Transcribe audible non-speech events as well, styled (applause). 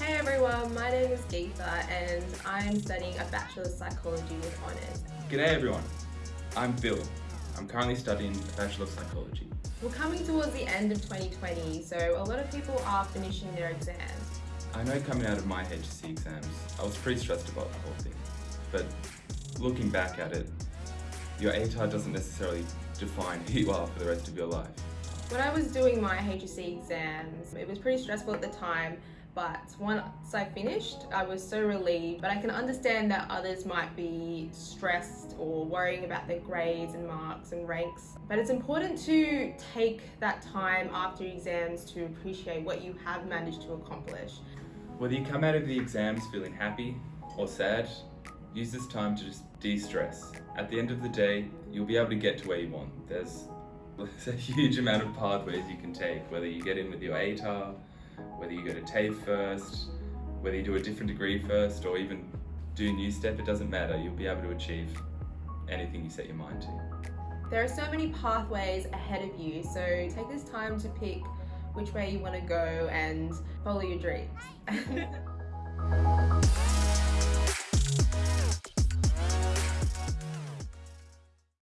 Hey everyone, my name is Geetha and I'm studying a Bachelor of Psychology with honours. G'day everyone, I'm Phil. I'm currently studying a Bachelor of Psychology. We're coming towards the end of 2020, so a lot of people are finishing their exams. I know coming out of my HSC exams, I was pretty stressed about the whole thing. But looking back at it, your ATAR doesn't necessarily define who you are for the rest of your life. When I was doing my HSC exams, it was pretty stressful at the time, but once I finished, I was so relieved. But I can understand that others might be stressed or worrying about their grades and marks and ranks. But it's important to take that time after exams to appreciate what you have managed to accomplish. Whether you come out of the exams feeling happy or sad, use this time to just de-stress. At the end of the day, you'll be able to get to where you want. There's, (laughs) there's a huge amount of pathways you can take, whether you get in with your ATAR, whether you go to TAFE first, whether you do a different degree first, or even do Newstep, it doesn't matter. You'll be able to achieve anything you set your mind to. There are so many pathways ahead of you, so take this time to pick which way you want to go and follow your dreams. (laughs)